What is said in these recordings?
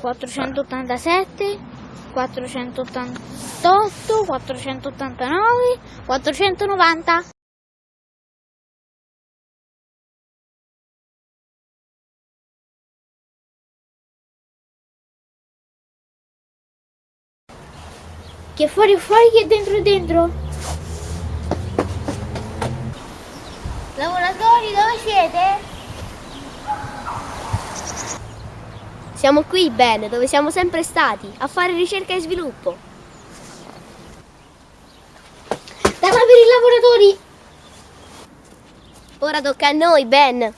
487, 488, 489, 490. Chi è fuori fuori, chi è dentro dentro. Lavoratori, dove siete? Siamo qui, Ben, dove siamo sempre stati, a fare ricerca e sviluppo. Dalla per i lavoratori! Ora tocca a noi, Ben.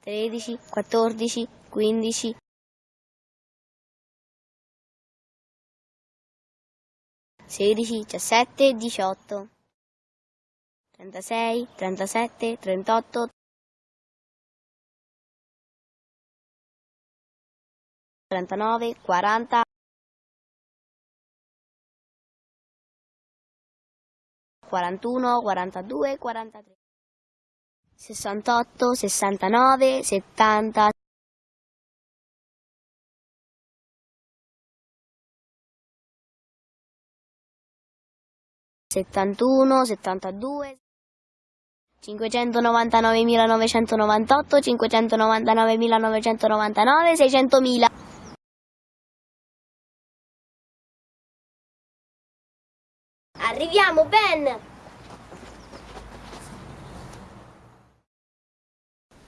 Tredici, quattordici, quindici. Sedici, diciassette, diciotto. Trentasei, trentasette, trentotto. Trentanove, quaranta. 41, 42, 43, 68, 69, 70, 71, 72, 599.998, 599.999, 600.000. Arriviamo, Ben!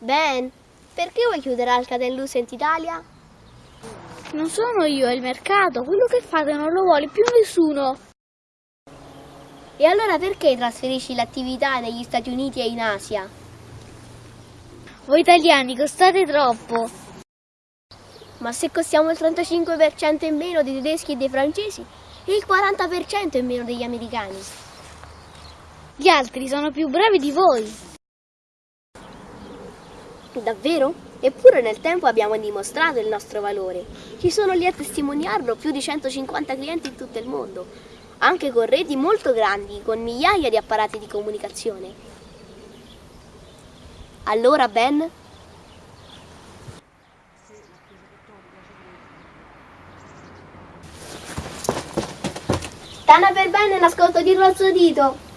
Ben, perché vuoi chiudere Alcatel Lucent Italia? Non sono io, è il mercato. Quello che fate non lo vuole più nessuno. E allora perché trasferisci l'attività negli Stati Uniti e in Asia? Voi italiani costate troppo. Ma se costiamo il 35% in meno dei tedeschi e dei francesi e il 40% in meno degli americani? Gli altri sono più bravi di voi. Davvero? Eppure nel tempo abbiamo dimostrato il nostro valore. Ci sono lì a testimoniarlo più di 150 clienti in tutto il mondo, anche con reti molto grandi, con migliaia di apparati di comunicazione. Allora, Ben? Tana per Ben nascosto dietro al suo dito.